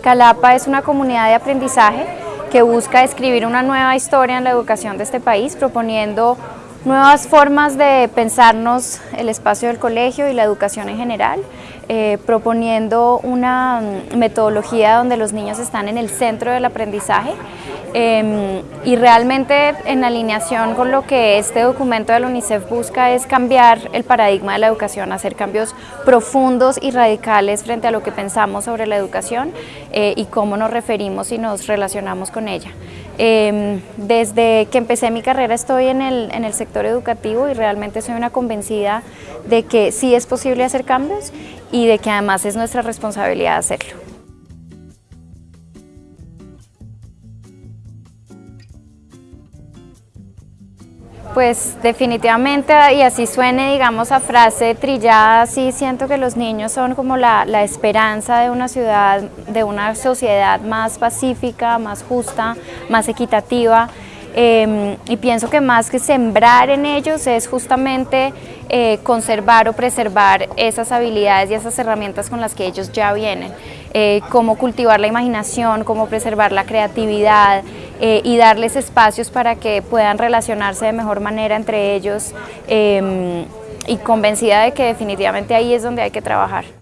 Calapa es una comunidad de aprendizaje que busca escribir una nueva historia en la educación de este país, proponiendo nuevas formas de pensarnos el espacio del colegio y la educación en general, eh, proponiendo una metodología donde los niños están en el centro del aprendizaje em, y realmente en alineación con lo que este documento de la UNICEF busca es cambiar el paradigma de la educación, hacer cambios profundos y radicales frente a lo que pensamos sobre la educación eh, y cómo nos referimos y nos relacionamos con ella. Em, desde que empecé mi carrera estoy en el, en el sector educativo y realmente soy una convencida de que sí es posible hacer cambios y de que además es nuestra responsabilidad hacerlo. Pues definitivamente, y así suene, digamos, a frase trillada, sí siento que los niños son como la, esperanza de una ciudad, de una sociedad más pacífica, más justa, más equitativa. Em, y pienso que más que sembrar en ellos es justamente eh, conservar o preservar esas habilidades y esas herramientas con las que ellos ya vienen. Eh, cómo cultivar la imaginación, cómo preservar la creatividad, eh, y darles espacios para que puedan relacionarse de mejor manera entre ellos em, y convencida de que definitivamente ahí es donde hay que trabajar.